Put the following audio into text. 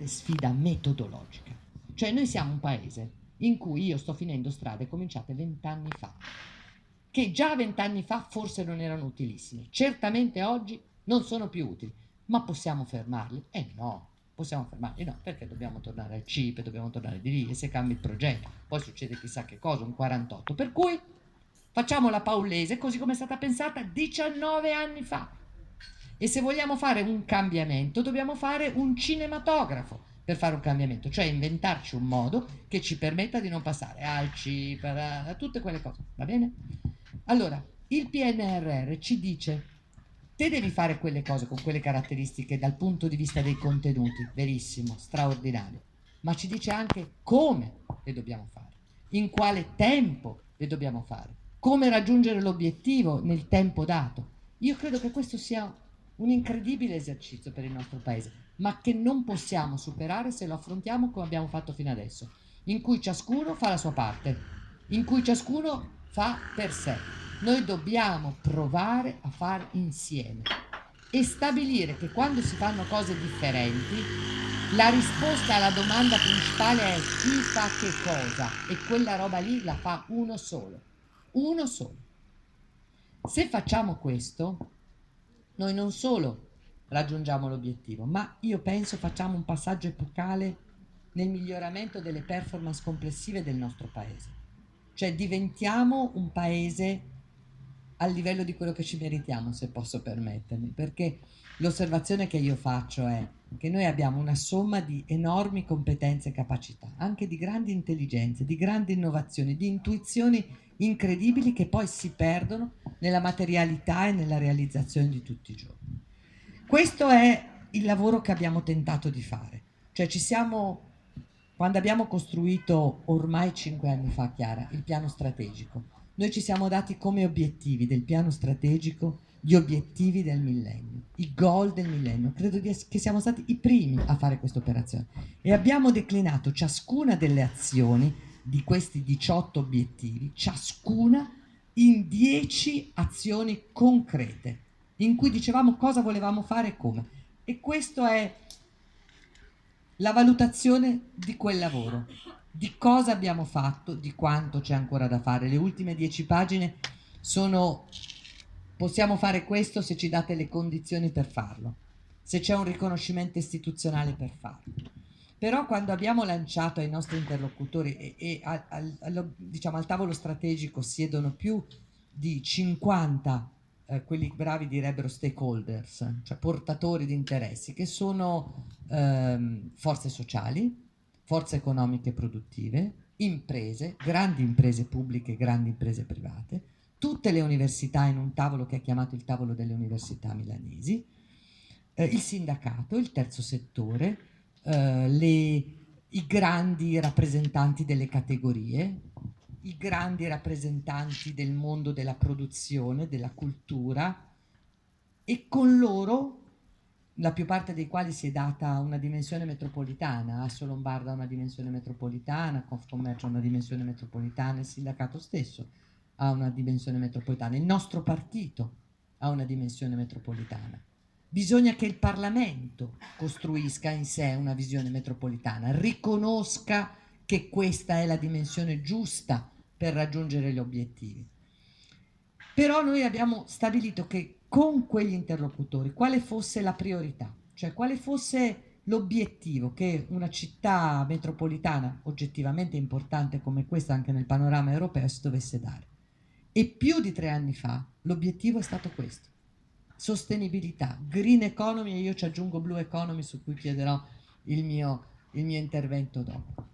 grande sfida metodologica. Cioè noi siamo un paese in cui io sto finendo strade cominciate vent'anni fa, che già vent'anni fa forse non erano utilissime, certamente oggi non sono più utili, ma possiamo fermarli? Eh no, possiamo fermarli no, perché dobbiamo tornare al CIP, dobbiamo tornare di lì e se cambia il progetto, poi succede chissà che cosa, un 48, per cui facciamo la Paulese così come è stata pensata 19 anni fa e se vogliamo fare un cambiamento dobbiamo fare un cinematografo per fare un cambiamento, cioè inventarci un modo che ci permetta di non passare al CIP, a tutte quelle cose, va bene? Allora, il PNRR ci dice, te devi fare quelle cose con quelle caratteristiche dal punto di vista dei contenuti, verissimo, straordinario, ma ci dice anche come le dobbiamo fare, in quale tempo le dobbiamo fare, come raggiungere l'obiettivo nel tempo dato. Io credo che questo sia un incredibile esercizio per il nostro paese, ma che non possiamo superare se lo affrontiamo come abbiamo fatto fino adesso, in cui ciascuno fa la sua parte, in cui ciascuno fa per sé. Noi dobbiamo provare a fare insieme e stabilire che quando si fanno cose differenti la risposta alla domanda principale è chi fa che cosa e quella roba lì la fa uno solo, uno solo. Se facciamo questo, noi non solo raggiungiamo l'obiettivo, ma io penso facciamo un passaggio epocale nel miglioramento delle performance complessive del nostro paese. Cioè diventiamo un paese al livello di quello che ci meritiamo, se posso permettermi, perché l'osservazione che io faccio è che noi abbiamo una somma di enormi competenze e capacità, anche di grandi intelligenze, di grandi innovazioni, di intuizioni incredibili che poi si perdono nella materialità e nella realizzazione di tutti i giorni. Questo è il lavoro che abbiamo tentato di fare, cioè ci siamo, quando abbiamo costruito ormai cinque anni fa, Chiara, il piano strategico, noi ci siamo dati come obiettivi del piano strategico gli obiettivi del millennio, i goal del millennio. Credo che siamo stati i primi a fare questa operazione e abbiamo declinato ciascuna delle azioni di questi 18 obiettivi, ciascuna in 10 azioni concrete in cui dicevamo cosa volevamo fare e come. E questa è la valutazione di quel lavoro, di cosa abbiamo fatto, di quanto c'è ancora da fare. Le ultime dieci pagine sono possiamo fare questo se ci date le condizioni per farlo, se c'è un riconoscimento istituzionale per farlo. Però quando abbiamo lanciato ai nostri interlocutori e, e al, al, diciamo, al tavolo strategico siedono più di 50 eh, quelli bravi direbbero stakeholders, cioè portatori di interessi, che sono ehm, forze sociali, forze economiche produttive, imprese, grandi imprese pubbliche, grandi imprese private, tutte le università in un tavolo che è chiamato il tavolo delle università milanesi, eh, il sindacato, il terzo settore, eh, le, i grandi rappresentanti delle categorie, i grandi rappresentanti del mondo della produzione, della cultura e con loro, la più parte dei quali si è data una dimensione metropolitana, Asso Lombarda una dimensione metropolitana, Confcommercio una dimensione metropolitana, il sindacato stesso ha una dimensione metropolitana, il nostro partito ha una dimensione metropolitana. Bisogna che il Parlamento costruisca in sé una visione metropolitana, riconosca che questa è la dimensione giusta per raggiungere gli obiettivi. Però noi abbiamo stabilito che con quegli interlocutori quale fosse la priorità, cioè quale fosse l'obiettivo che una città metropolitana oggettivamente importante come questa anche nel panorama europeo si dovesse dare. E più di tre anni fa l'obiettivo è stato questo, sostenibilità, green economy e io ci aggiungo blue economy su cui chiederò il mio, il mio intervento dopo.